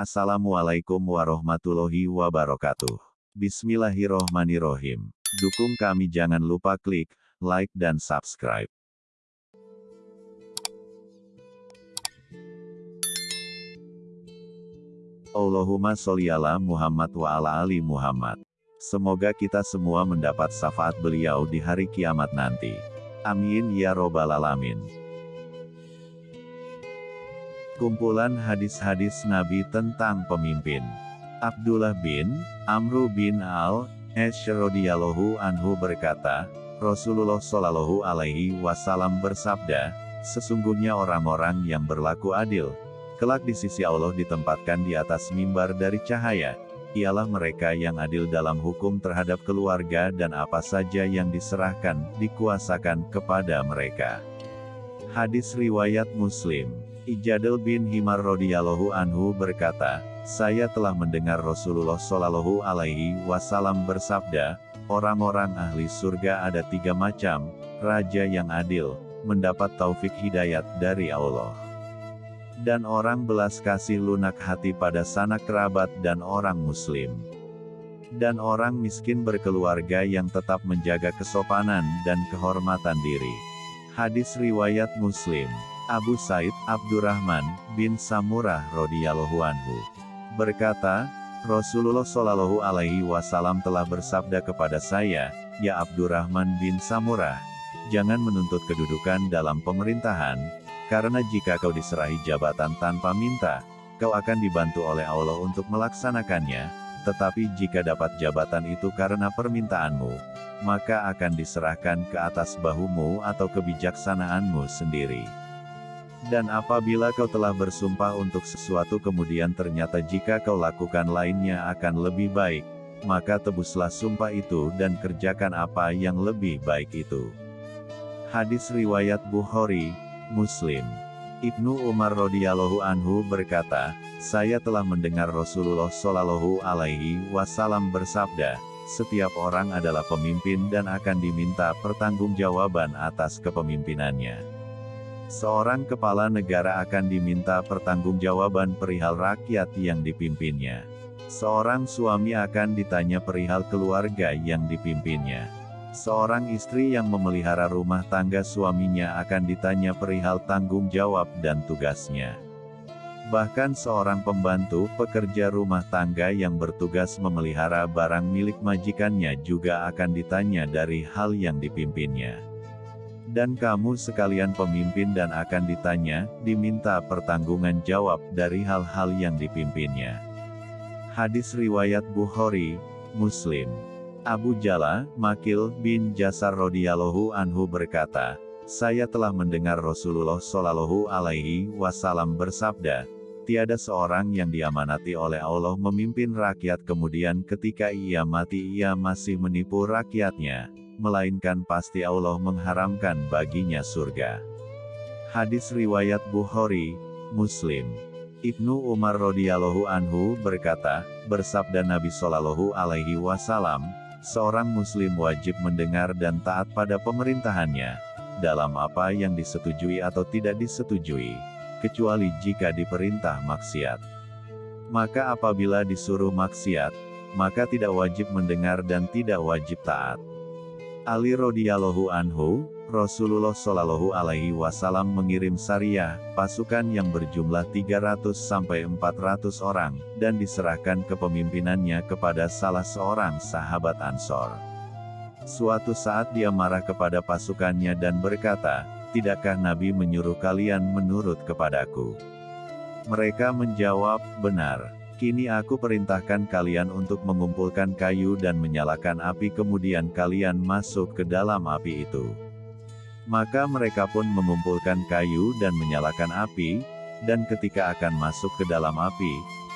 Assalamualaikum warahmatullahi wabarakatuh. Bismillahirrohmanirrohim. Dukung kami jangan lupa klik like dan subscribe. Allahumma sholli ala Muhammad wa ala ali Muhammad. Semoga kita semua mendapat syafaat beliau di hari kiamat nanti. Amin ya robbal alamin. Kumpulan hadis-hadis Nabi tentang pemimpin. Abdullah bin Amru bin Al Radhiyallahu anhu berkata, Rasulullah Shallallahu alaihi wasallam bersabda, sesungguhnya orang-orang yang berlaku adil, kelak di sisi Allah ditempatkan di atas mimbar dari cahaya, ialah mereka yang adil dalam hukum terhadap keluarga dan apa saja yang diserahkan, dikuasakan kepada mereka. Hadis Riwayat Muslim Ijadil bin Himar radhiyallahu anhu berkata, saya telah mendengar Rasulullah Shallallahu alaihi wasallam bersabda, orang-orang ahli surga ada tiga macam, raja yang adil, mendapat taufik hidayat dari Allah dan orang belas kasih lunak hati pada sanak kerabat dan orang muslim. Dan orang miskin berkeluarga yang tetap menjaga kesopanan dan kehormatan diri. Hadis Riwayat Muslim Abu Said Abdurrahman bin Samurah radhiyallahu anhu berkata, Rasulullah Shallallahu alaihi wasallam telah bersabda kepada saya, "Ya Abdurrahman bin Samurah, jangan menuntut kedudukan dalam pemerintahan, karena jika kau diserahi jabatan tanpa minta, kau akan dibantu oleh Allah untuk melaksanakannya, tetapi jika dapat jabatan itu karena permintaanmu, maka akan diserahkan ke atas bahumu atau kebijaksanaanmu sendiri. Dan apabila kau telah bersumpah untuk sesuatu kemudian ternyata jika kau lakukan lainnya akan lebih baik, maka tebuslah sumpah itu dan kerjakan apa yang lebih baik itu. Hadis Riwayat Bukhari, Muslim. Ibnu Umar radhiyallahu anhu berkata, saya telah mendengar Rasulullah shallallahu alaihi wasallam bersabda, setiap orang adalah pemimpin dan akan diminta pertanggungjawaban atas kepemimpinannya. Seorang kepala negara akan diminta pertanggungjawaban perihal rakyat yang dipimpinnya. Seorang suami akan ditanya perihal keluarga yang dipimpinnya. Seorang istri yang memelihara rumah tangga suaminya akan ditanya perihal tanggung jawab dan tugasnya. Bahkan seorang pembantu pekerja rumah tangga yang bertugas memelihara barang milik majikannya juga akan ditanya dari hal yang dipimpinnya. Dan kamu sekalian pemimpin dan akan ditanya, diminta pertanggungan jawab dari hal-hal yang dipimpinnya. Hadis Riwayat Bukhari, Muslim Abu Jala, Makil bin Jasar radhiyallahu anhu berkata, saya telah mendengar Rasulullah Shallallahu alaihi wasallam bersabda, tiada seorang yang diamanati oleh Allah memimpin rakyat kemudian ketika ia mati ia masih menipu rakyatnya, melainkan pasti Allah mengharamkan baginya surga. Hadis Riwayat Bukhari, Muslim Ibnu Umar radhiyallahu anhu berkata, bersabda Nabi Shallallahu alaihi wasallam, seorang muslim wajib mendengar dan taat pada pemerintahannya, dalam apa yang disetujui atau tidak disetujui, kecuali jika diperintah maksiat. Maka apabila disuruh maksiat, maka tidak wajib mendengar dan tidak wajib taat. Ali radhiyallahu anhu, Rasulullah Shallallahu Alaihi Wasallam mengirim Sariyah, pasukan yang berjumlah 300 sampai 400 orang, dan diserahkan kepemimpinannya kepada salah seorang sahabat Ansor. Suatu saat dia marah kepada pasukannya dan berkata, Tidakkah Nabi menyuruh kalian menurut kepadaku? Mereka menjawab, benar. Kini aku perintahkan kalian untuk mengumpulkan kayu dan menyalakan api kemudian kalian masuk ke dalam api itu. Maka mereka pun mengumpulkan kayu dan menyalakan api, dan ketika akan masuk ke dalam api,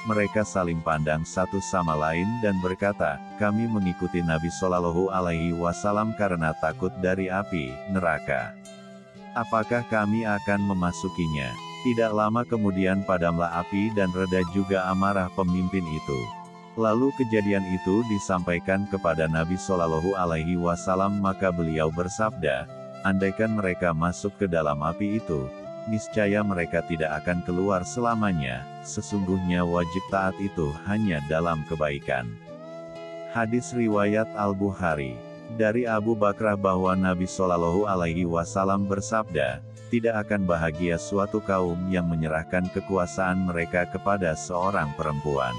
mereka saling pandang satu sama lain dan berkata, kami mengikuti Nabi Shallallahu Alaihi Wasallam karena takut dari api, neraka. Apakah kami akan memasukinya? Tidak lama kemudian padamlah api dan reda juga amarah pemimpin itu. Lalu kejadian itu disampaikan kepada Nabi Shallallahu Alaihi Wasallam maka beliau bersabda, andaikan mereka masuk ke dalam api itu, niscaya mereka tidak akan keluar selamanya, sesungguhnya wajib taat itu hanya dalam kebaikan. Hadis Riwayat Al-Bukhari Dari Abu Bakrah bahwa Nabi Shallallahu Alaihi Wasallam bersabda, tidak akan bahagia suatu kaum yang menyerahkan kekuasaan mereka kepada seorang perempuan.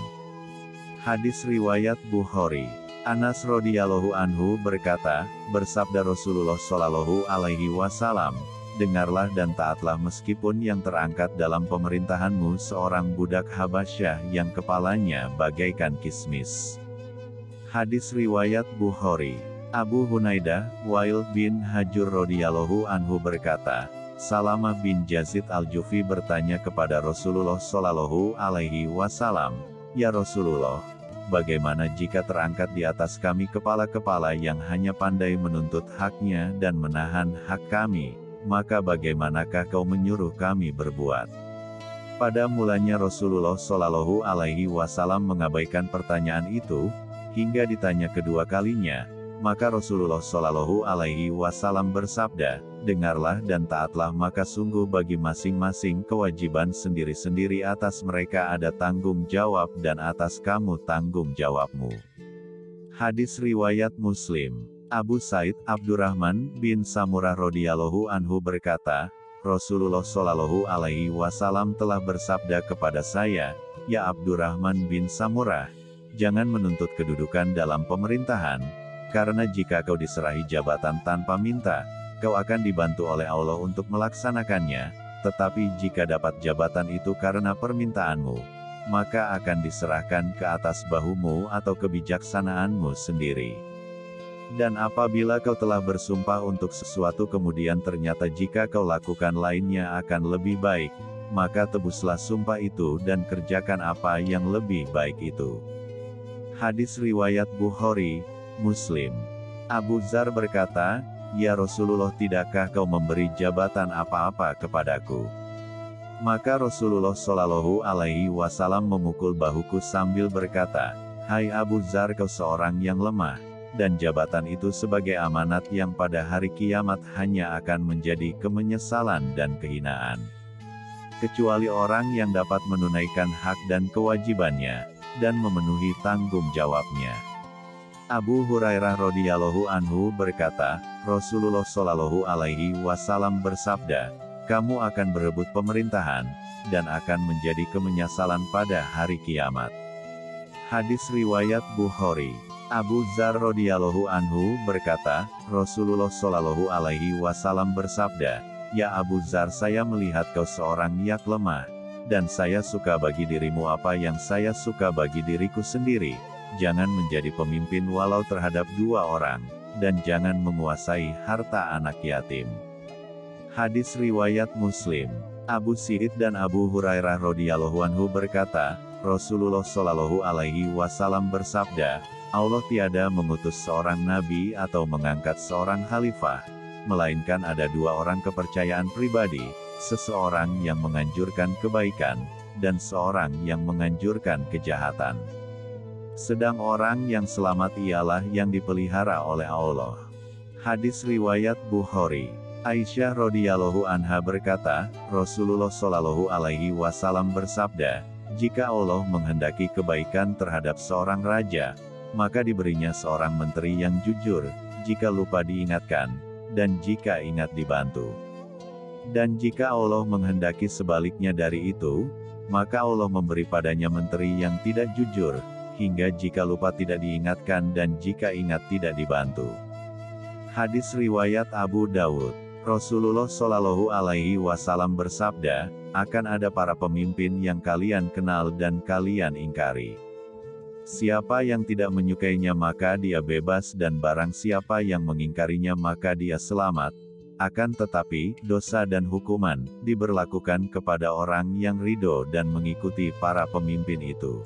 Hadis Riwayat Bukhari Anas radhiyallahu anhu berkata, bersabda Rasulullah shallallahu alaihi wasallam, dengarlah dan taatlah meskipun yang terangkat dalam pemerintahanmu seorang budak Habasyah yang kepalanya bagaikan kismis. Hadis riwayat Bukhari. Abu Hunaidah, Wail bin Hajur radhiyallahu anhu berkata, Salamah bin Yazid al-Jufi bertanya kepada Rasulullah shallallahu alaihi wasallam, "Ya Rasulullah, bagaimana jika terangkat di atas kami kepala-kepala yang hanya pandai menuntut haknya dan menahan hak kami, maka bagaimanakah kau menyuruh kami berbuat? Pada mulanya Rasulullah Shallallahu Alaihi Wasallam mengabaikan pertanyaan itu, hingga ditanya kedua kalinya, maka Rasulullah Shallallahu Alaihi Wasallam bersabda, dengarlah dan taatlah maka sungguh bagi masing-masing kewajiban sendiri-sendiri atas mereka ada tanggung jawab dan atas kamu tanggung jawabmu. Hadis Riwayat Muslim Abu Said Abdurrahman bin Samurah radhiyallahu anhu berkata, Rasulullah Shallallahu alaihi wasallam telah bersabda kepada saya, "Ya Abdurrahman bin Samurah, jangan menuntut kedudukan dalam pemerintahan, karena jika kau diserahi jabatan tanpa minta, kau akan dibantu oleh Allah untuk melaksanakannya, tetapi jika dapat jabatan itu karena permintaanmu, maka akan diserahkan ke atas bahumu atau kebijaksanaanmu sendiri. Dan apabila kau telah bersumpah untuk sesuatu kemudian ternyata jika kau lakukan lainnya akan lebih baik, maka tebuslah sumpah itu dan kerjakan apa yang lebih baik itu. Hadis Riwayat Bukhari, Muslim Abu Zar berkata, Ya Rasulullah tidakkah kau memberi jabatan apa-apa kepadaku? Maka Rasulullah Shallallahu Alaihi Wasallam memukul bahuku sambil berkata, Hai Abu Zar kau seorang yang lemah, dan jabatan itu sebagai amanat yang pada hari kiamat hanya akan menjadi kemenyesalan dan kehinaan. Kecuali orang yang dapat menunaikan hak dan kewajibannya, dan memenuhi tanggung jawabnya. Abu Hurairah radhiyallahu anhu berkata, Rasulullah shallallahu alaihi wasallam bersabda, kamu akan berebut pemerintahan, dan akan menjadi kemenyasalan pada hari kiamat. Hadis Riwayat Bukhari Abu Zar radhiyallahu anhu berkata, Rasulullah shallallahu alaihi wasallam bersabda, Ya Abu Zar saya melihat kau seorang yang lemah, dan saya suka bagi dirimu apa yang saya suka bagi diriku sendiri, jangan menjadi pemimpin walau terhadap dua orang, dan jangan menguasai harta anak yatim. Hadis Riwayat Muslim Abu Sa'id dan Abu Hurairah radhiyallahu anhu berkata, Rasulullah shallallahu alaihi wasallam bersabda, Allah tiada mengutus seorang nabi atau mengangkat seorang khalifah, melainkan ada dua orang kepercayaan pribadi, seseorang yang menganjurkan kebaikan, dan seorang yang menganjurkan kejahatan. Sedang orang yang selamat ialah yang dipelihara oleh Allah. Hadis Riwayat Bukhari Aisyah radhiyallahu anha berkata, Rasulullah shallallahu alaihi wasallam bersabda, jika Allah menghendaki kebaikan terhadap seorang raja, maka diberinya seorang menteri yang jujur, jika lupa diingatkan, dan jika ingat dibantu. Dan jika Allah menghendaki sebaliknya dari itu, maka Allah memberi padanya menteri yang tidak jujur, hingga jika lupa tidak diingatkan dan jika ingat tidak dibantu. Hadis Riwayat Abu Dawud Rasulullah Shallallahu Alaihi Wasallam bersabda, akan ada para pemimpin yang kalian kenal dan kalian ingkari. Siapa yang tidak menyukainya maka dia bebas dan barang siapa yang mengingkarinya maka dia selamat. Akan tetapi, dosa dan hukuman, diberlakukan kepada orang yang ridho dan mengikuti para pemimpin itu.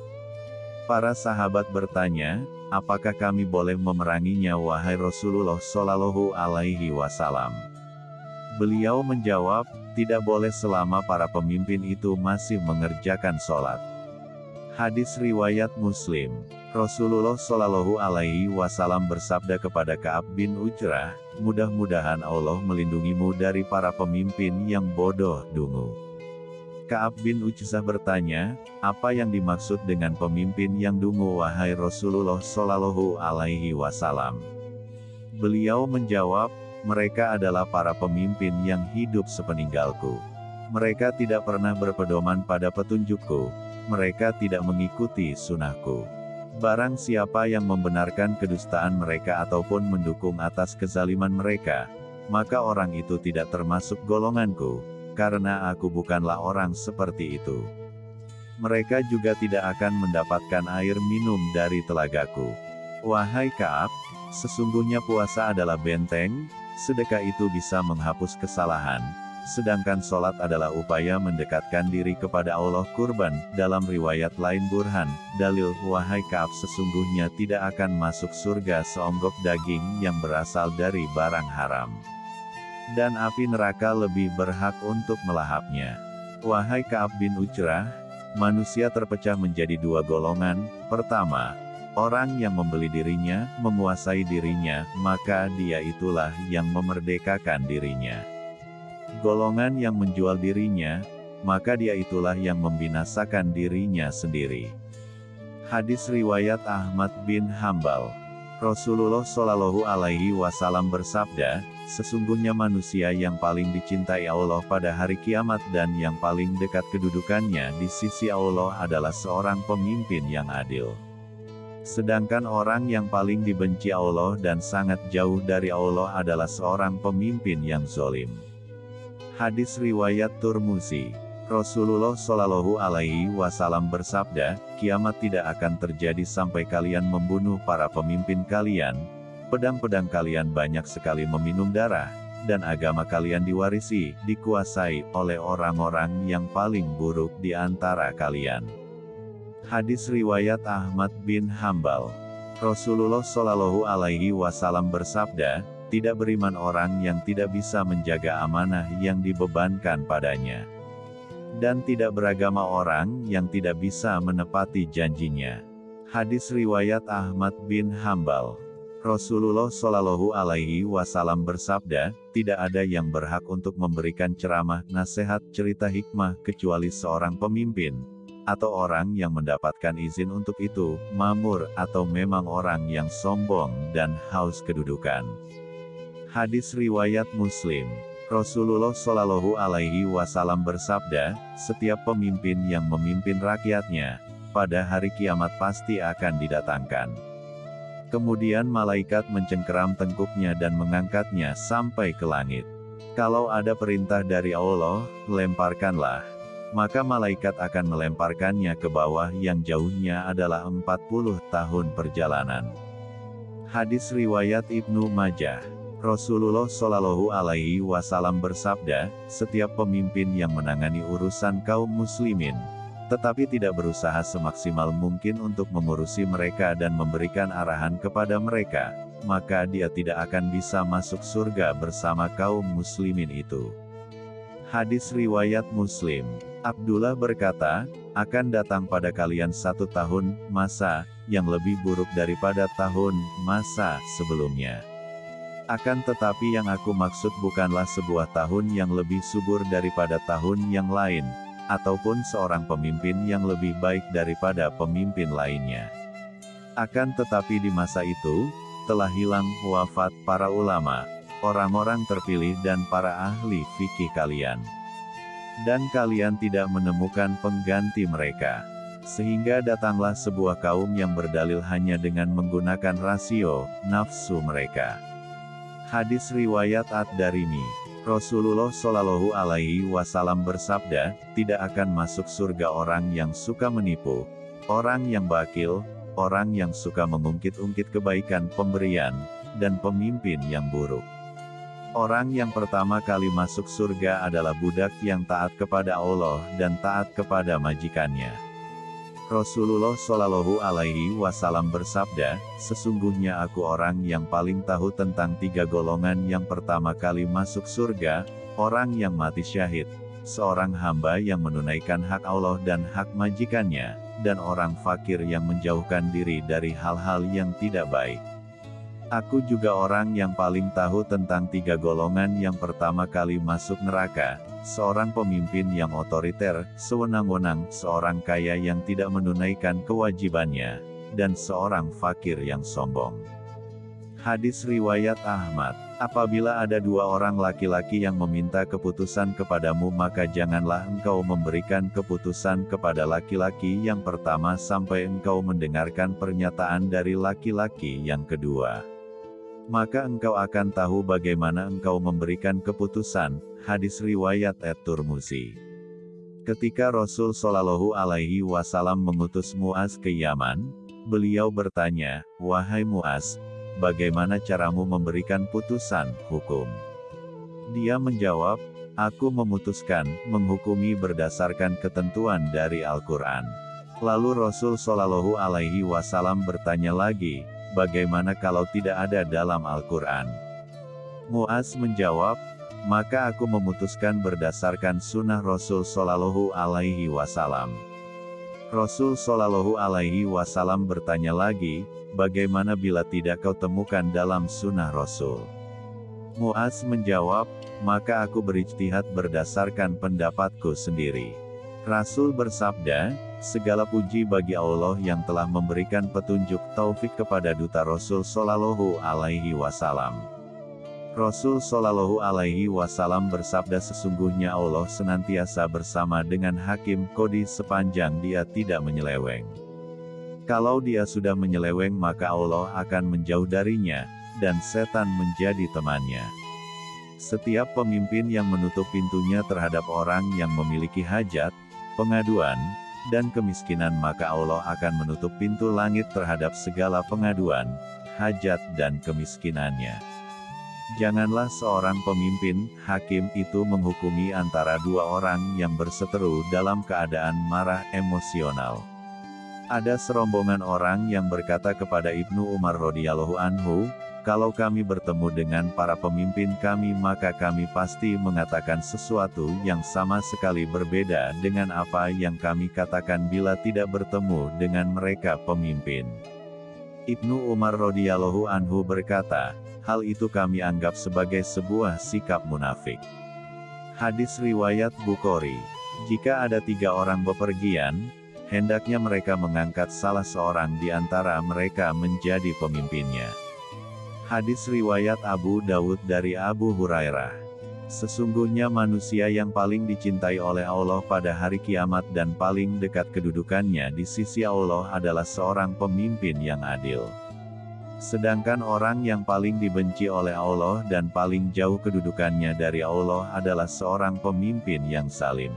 Para sahabat bertanya, apakah kami boleh memeranginya wahai Rasulullah Shallallahu Alaihi Wasallam? Beliau menjawab, tidak boleh selama para pemimpin itu masih mengerjakan sholat. Hadis riwayat Muslim. Rasulullah Shallallahu Alaihi Wasallam bersabda kepada Kaab bin Ujrah, mudah-mudahan Allah melindungimu dari para pemimpin yang bodoh dungu. Kaab bin Ujzah bertanya, apa yang dimaksud dengan pemimpin yang dungu wahai Rasulullah Shallallahu Alaihi Wasallam? Beliau menjawab, mereka adalah para pemimpin yang hidup sepeninggalku. Mereka tidak pernah berpedoman pada petunjukku, mereka tidak mengikuti sunnahku. Barang siapa yang membenarkan kedustaan mereka ataupun mendukung atas kezaliman mereka, maka orang itu tidak termasuk golonganku, karena aku bukanlah orang seperti itu. Mereka juga tidak akan mendapatkan air minum dari telagaku. Wahai Kaab, sesungguhnya puasa adalah benteng, sedekah itu bisa menghapus kesalahan, sedangkan sholat adalah upaya mendekatkan diri kepada Allah kurban, dalam riwayat lain burhan, dalil, wahai Kaab sesungguhnya tidak akan masuk surga seonggok daging yang berasal dari barang haram. Dan api neraka lebih berhak untuk melahapnya. Wahai Kaab bin Ujrah, manusia terpecah menjadi dua golongan, pertama, orang yang membeli dirinya, menguasai dirinya, maka dia itulah yang memerdekakan dirinya golongan yang menjual dirinya, maka dia itulah yang membinasakan dirinya sendiri. Hadis riwayat Ahmad bin Hambal. Rasulullah Shallallahu Alaihi Wasallam bersabda, sesungguhnya manusia yang paling dicintai Allah pada hari kiamat dan yang paling dekat kedudukannya di sisi Allah adalah seorang pemimpin yang adil. Sedangkan orang yang paling dibenci Allah dan sangat jauh dari Allah adalah seorang pemimpin yang zolim. Hadis riwayat Turmusi. Rasulullah Shallallahu Alaihi Wasallam bersabda, kiamat tidak akan terjadi sampai kalian membunuh para pemimpin kalian. Pedang-pedang kalian banyak sekali meminum darah, dan agama kalian diwarisi, dikuasai oleh orang-orang yang paling buruk di antara kalian. Hadis riwayat Ahmad bin Hambal. Rasulullah Shallallahu Alaihi Wasallam bersabda, tidak beriman orang yang tidak bisa menjaga amanah yang dibebankan padanya. Dan tidak beragama orang yang tidak bisa menepati janjinya. Hadis riwayat Ahmad bin Hambal. Rasulullah Shallallahu Alaihi Wasallam bersabda, tidak ada yang berhak untuk memberikan ceramah, nasihat, cerita hikmah kecuali seorang pemimpin, atau orang yang mendapatkan izin untuk itu, mamur, atau memang orang yang sombong dan haus kedudukan. Hadis riwayat Muslim. Rasulullah Shallallahu Alaihi Wasallam bersabda, setiap pemimpin yang memimpin rakyatnya, pada hari kiamat pasti akan didatangkan. Kemudian malaikat mencengkeram tengkuknya dan mengangkatnya sampai ke langit. Kalau ada perintah dari Allah, lemparkanlah. Maka malaikat akan melemparkannya ke bawah yang jauhnya adalah 40 tahun perjalanan. Hadis Riwayat Ibnu Majah Rasulullah Shallallahu Alaihi Wasallam bersabda, setiap pemimpin yang menangani urusan kaum muslimin, tetapi tidak berusaha semaksimal mungkin untuk mengurusi mereka dan memberikan arahan kepada mereka, maka dia tidak akan bisa masuk surga bersama kaum muslimin itu. Hadis Riwayat Muslim Abdullah berkata, akan datang pada kalian satu tahun, masa, yang lebih buruk daripada tahun, masa, sebelumnya. Akan tetapi yang aku maksud bukanlah sebuah tahun yang lebih subur daripada tahun yang lain, ataupun seorang pemimpin yang lebih baik daripada pemimpin lainnya. Akan tetapi di masa itu, telah hilang wafat para ulama, orang-orang terpilih dan para ahli fikih kalian. Dan kalian tidak menemukan pengganti mereka. Sehingga datanglah sebuah kaum yang berdalil hanya dengan menggunakan rasio, nafsu mereka. Hadis riwayat Ad-Darimi. Rasulullah Shallallahu Alaihi Wasallam bersabda, tidak akan masuk surga orang yang suka menipu, orang yang bakil, orang yang suka mengungkit-ungkit kebaikan pemberian, dan pemimpin yang buruk. Orang yang pertama kali masuk surga adalah budak yang taat kepada Allah dan taat kepada majikannya. Rasulullah Shallallahu Alaihi Wasallam bersabda, sesungguhnya aku orang yang paling tahu tentang tiga golongan yang pertama kali masuk surga, orang yang mati syahid, seorang hamba yang menunaikan hak Allah dan hak majikannya, dan orang fakir yang menjauhkan diri dari hal-hal yang tidak baik. Aku juga orang yang paling tahu tentang tiga golongan yang pertama kali masuk neraka, seorang pemimpin yang otoriter, sewenang-wenang, seorang kaya yang tidak menunaikan kewajibannya, dan seorang fakir yang sombong. Hadis Riwayat Ahmad Apabila ada dua orang laki-laki yang meminta keputusan kepadamu maka janganlah engkau memberikan keputusan kepada laki-laki yang pertama sampai engkau mendengarkan pernyataan dari laki-laki yang kedua. Maka engkau akan tahu bagaimana engkau memberikan keputusan, hadis riwayat Et-Turmusi. Ketika Rasul Shallallahu Alaihi Wasallam mengutus Muaz ke Yaman, beliau bertanya, Wahai Muaz, bagaimana caramu memberikan putusan hukum? Dia menjawab, aku memutuskan, menghukumi berdasarkan ketentuan dari Al-Quran. Lalu Rasul Shallallahu Alaihi Wasallam bertanya lagi, bagaimana kalau tidak ada dalam Al-Quran? Muaz menjawab, maka aku memutuskan berdasarkan sunnah Rasul Shallallahu Alaihi Wasallam. Rasul Shallallahu Alaihi Wasallam bertanya lagi, bagaimana bila tidak kau temukan dalam sunnah Rasul? Muaz menjawab, maka aku berijtihad berdasarkan pendapatku sendiri. Rasul bersabda, segala puji bagi Allah yang telah memberikan petunjuk taufik kepada duta Rasul Shallallahu Alaihi Wasallam. Rasul Shallallahu Alaihi Wasallam bersabda sesungguhnya Allah senantiasa bersama dengan hakim kodi sepanjang dia tidak menyeleweng. Kalau dia sudah menyeleweng maka Allah akan menjauh darinya, dan setan menjadi temannya. Setiap pemimpin yang menutup pintunya terhadap orang yang memiliki hajat, pengaduan, dan kemiskinan maka Allah akan menutup pintu langit terhadap segala pengaduan, hajat dan kemiskinannya. Janganlah seorang pemimpin, hakim itu menghukumi antara dua orang yang berseteru dalam keadaan marah emosional. Ada serombongan orang yang berkata kepada Ibnu Umar radhiyallahu anhu, kalau kami bertemu dengan para pemimpin kami maka kami pasti mengatakan sesuatu yang sama sekali berbeda dengan apa yang kami katakan bila tidak bertemu dengan mereka pemimpin. Ibnu Umar radhiyallahu anhu berkata, hal itu kami anggap sebagai sebuah sikap munafik. Hadis Riwayat Bukhari Jika ada tiga orang bepergian, hendaknya mereka mengangkat salah seorang di antara mereka menjadi pemimpinnya. Hadis Riwayat Abu Dawud dari Abu Hurairah Sesungguhnya manusia yang paling dicintai oleh Allah pada hari kiamat dan paling dekat kedudukannya di sisi Allah adalah seorang pemimpin yang adil. Sedangkan orang yang paling dibenci oleh Allah dan paling jauh kedudukannya dari Allah adalah seorang pemimpin yang salim.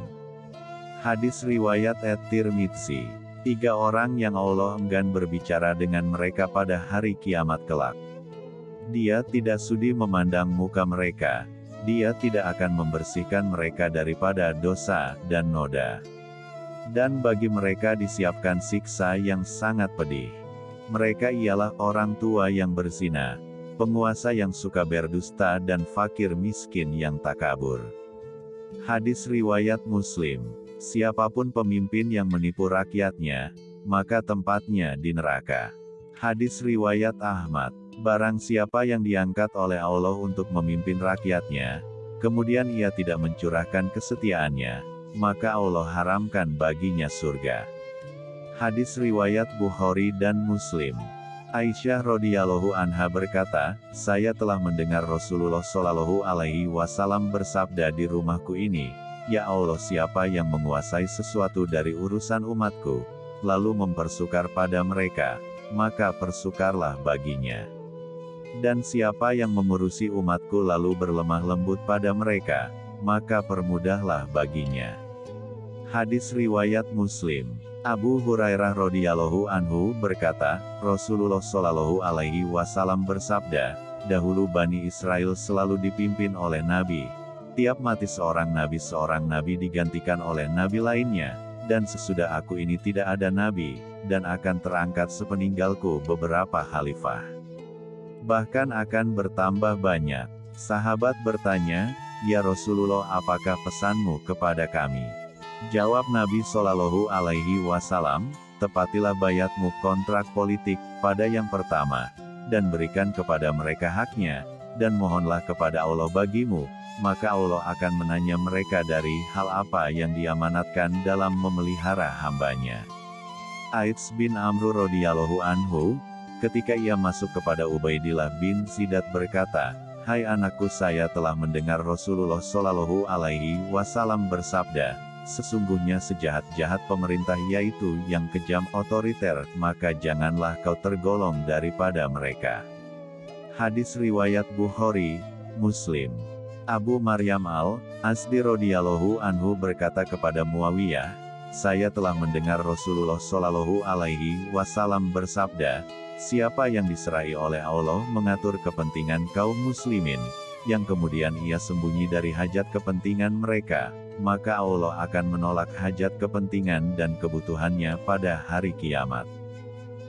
Hadis Riwayat Et-Tirmidzi Tiga orang yang Allah enggan berbicara dengan mereka pada hari kiamat kelak. Dia tidak sudi memandang muka mereka. Dia tidak akan membersihkan mereka daripada dosa dan noda. Dan bagi mereka disiapkan siksa yang sangat pedih. Mereka ialah orang tua yang berzina, penguasa yang suka berdusta dan fakir miskin yang takabur. Hadis Riwayat Muslim Siapa pun pemimpin yang menipu rakyatnya, maka tempatnya di neraka. Hadis Riwayat Ahmad Barang siapa yang diangkat oleh Allah untuk memimpin rakyatnya, kemudian ia tidak mencurahkan kesetiaannya, maka Allah haramkan baginya surga. Hadis riwayat Bukhari dan Muslim. Aisyah radhiyallahu anha berkata, saya telah mendengar Rasulullah shallallahu alaihi wasallam bersabda di rumahku ini, Ya Allah siapa yang menguasai sesuatu dari urusan umatku, lalu mempersukar pada mereka, maka persukarlah baginya. Dan siapa yang mengurusi umatku lalu berlemah lembut pada mereka, maka permudahlah baginya. Hadis Riwayat Muslim Abu Hurairah radhiyallahu anhu berkata, Rasulullah shallallahu alaihi wasallam bersabda, dahulu Bani Israel selalu dipimpin oleh Nabi. Tiap mati seorang Nabi seorang Nabi digantikan oleh Nabi lainnya, dan sesudah aku ini tidak ada Nabi, dan akan terangkat sepeninggalku beberapa khalifah. Bahkan akan bertambah banyak. Sahabat bertanya, Ya Rasulullah apakah pesanmu kepada kami? Jawab Nabi Shallallahu Alaihi Wasallam, tepatilah bayatmu kontrak politik, pada yang pertama, dan berikan kepada mereka haknya, dan mohonlah kepada Allah bagimu, maka Allah akan menanya mereka dari hal apa yang diamanatkan dalam memelihara hambanya. Aids bin Amru radhiyallahu anhu, ketika ia masuk kepada Ubaidillah bin Zidat berkata, Hai anakku saya telah mendengar Rasulullah Shallallahu Alaihi Wasallam bersabda, sesungguhnya sejahat-jahat pemerintah yaitu yang kejam otoriter, maka janganlah kau tergolong daripada mereka. Hadis Riwayat Bukhari, Muslim Abu Maryam al-Asdi radhiyallahu anhu berkata kepada Muawiyah, saya telah mendengar Rasulullah Shallallahu Alaihi Wasallam bersabda, siapa yang diserai oleh Allah mengatur kepentingan kaum muslimin, yang kemudian ia sembunyi dari hajat kepentingan mereka, maka Allah akan menolak hajat kepentingan dan kebutuhannya pada hari kiamat.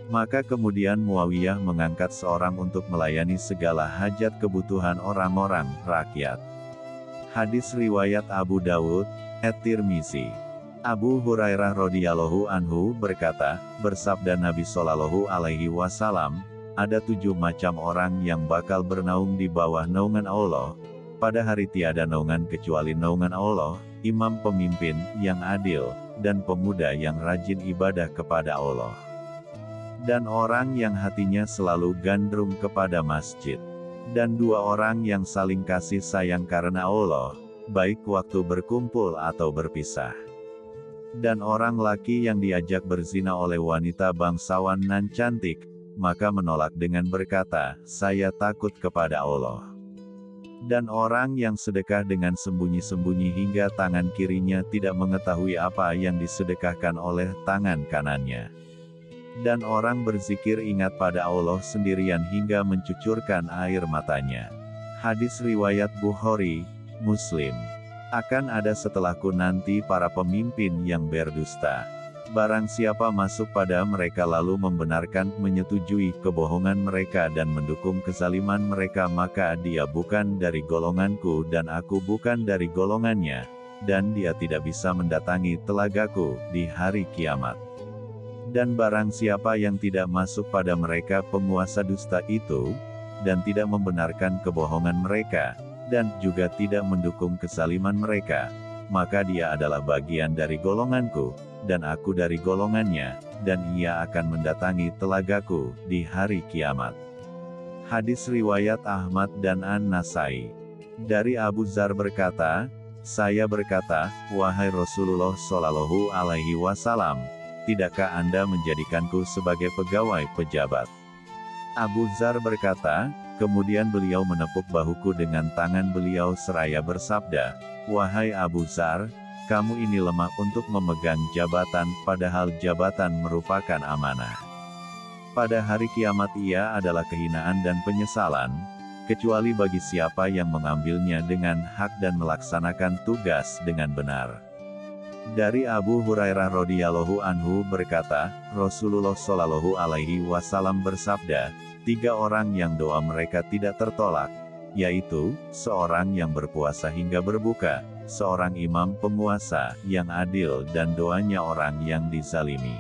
Maka kemudian Muawiyah mengangkat seorang untuk melayani segala hajat kebutuhan orang-orang, rakyat. Hadis Riwayat Abu Dawud, Et-Tirmizi Abu Hurairah radhiyallahu anhu berkata, bersabda Nabi Shallallahu alaihi wasallam, ada tujuh macam orang yang bakal bernaung di bawah naungan Allah. Pada hari tiada naungan kecuali naungan Allah, imam pemimpin yang adil, dan pemuda yang rajin ibadah kepada Allah. Dan orang yang hatinya selalu gandrung kepada masjid. Dan dua orang yang saling kasih sayang karena Allah, baik waktu berkumpul atau berpisah. Dan orang laki yang diajak berzina oleh wanita bangsawan nan cantik, maka menolak dengan berkata, saya takut kepada Allah. Dan orang yang sedekah dengan sembunyi-sembunyi hingga tangan kirinya tidak mengetahui apa yang disedekahkan oleh tangan kanannya. Dan orang berzikir ingat pada Allah sendirian hingga mencucurkan air matanya. Hadis Riwayat Bukhari, Muslim akan ada setelahku nanti para pemimpin yang berdusta. Barang siapa masuk pada mereka lalu membenarkan, menyetujui kebohongan mereka dan mendukung kezaliman mereka maka dia bukan dari golonganku dan aku bukan dari golongannya, dan dia tidak bisa mendatangi telagaku di hari kiamat. Dan barang siapa yang tidak masuk pada mereka penguasa dusta itu, dan tidak membenarkan kebohongan mereka, dan juga tidak mendukung kesaliman mereka, maka dia adalah bagian dari golonganku, dan aku dari golongannya, dan ia akan mendatangi telagaku di hari kiamat. Hadis Riwayat Ahmad dan An-Nasai Dari Abu Zar berkata, saya berkata, wahai Rasulullah Shallallahu Alaihi Wasallam, tidakkah Anda menjadikanku sebagai pegawai pejabat? Abu Zar berkata, Kemudian beliau menepuk bahuku dengan tangan beliau seraya bersabda, Wahai Abu Zar, kamu ini lemah untuk memegang jabatan, padahal jabatan merupakan amanah. Pada hari kiamat ia adalah kehinaan dan penyesalan, kecuali bagi siapa yang mengambilnya dengan hak dan melaksanakan tugas dengan benar. Dari Abu Hurairah radhiyallahu anhu berkata, Rasulullah shallallahu alaihi wasallam bersabda, tiga orang yang doa mereka tidak tertolak, yaitu, seorang yang berpuasa hingga berbuka, seorang imam penguasa yang adil dan doanya orang yang dizalimi.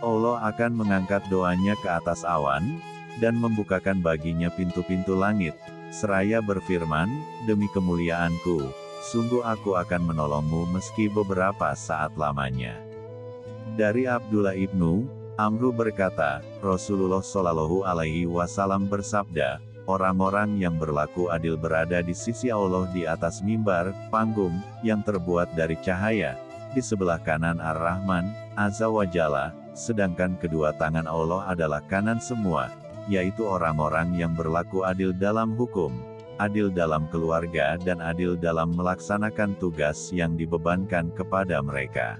Allah akan mengangkat doanya ke atas awan, dan membukakan baginya pintu-pintu langit, seraya berfirman, demi kemuliaanku, sungguh aku akan menolongmu meski beberapa saat lamanya. Dari Abdullah ibnu Amru berkata, Rasulullah Shallallahu Alaihi Wasallam bersabda, orang-orang yang berlaku adil berada di sisi Allah di atas mimbar, panggung, yang terbuat dari cahaya, di sebelah kanan Ar-Rahman, Azza wa Jalla, sedangkan kedua tangan Allah adalah kanan semua, yaitu orang-orang yang berlaku adil dalam hukum, adil dalam keluarga dan adil dalam melaksanakan tugas yang dibebankan kepada mereka.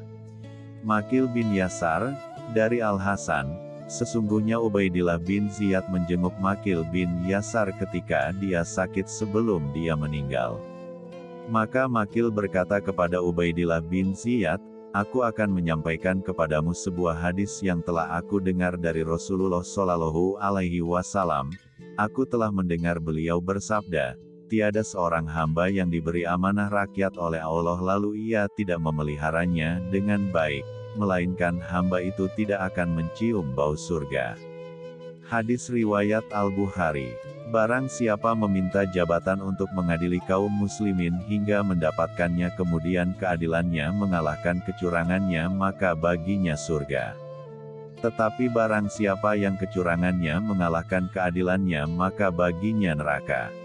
Makil bin Yasar, dari Al-Hasan, sesungguhnya Ubaidillah bin Ziyad menjenguk Makil bin Yasar ketika dia sakit sebelum dia meninggal. Maka Makil berkata kepada Ubaidillah bin Ziyad, Aku akan menyampaikan kepadamu sebuah hadis yang telah aku dengar dari Rasulullah Shallallahu Alaihi Wasallam. Aku telah mendengar beliau bersabda, tiada seorang hamba yang diberi amanah rakyat oleh Allah lalu ia tidak memeliharanya dengan baik, melainkan hamba itu tidak akan mencium bau surga. Hadis Riwayat Al-Bukhari Barang siapa meminta jabatan untuk mengadili kaum muslimin hingga mendapatkannya kemudian keadilannya mengalahkan kecurangannya maka baginya surga. Tetapi barang siapa yang kecurangannya mengalahkan keadilannya maka baginya neraka.